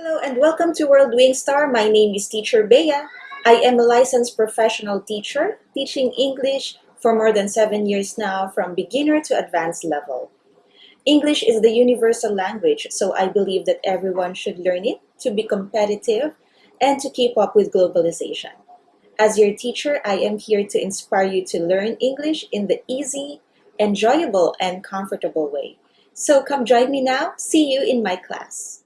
Hello and welcome to World Wingstar. My name is Teacher Bea. I am a licensed professional teacher teaching English for more than seven years now from beginner to advanced level. English is the universal language, so I believe that everyone should learn it to be competitive and to keep up with globalization. As your teacher, I am here to inspire you to learn English in the easy, enjoyable, and comfortable way. So come join me now. See you in my class.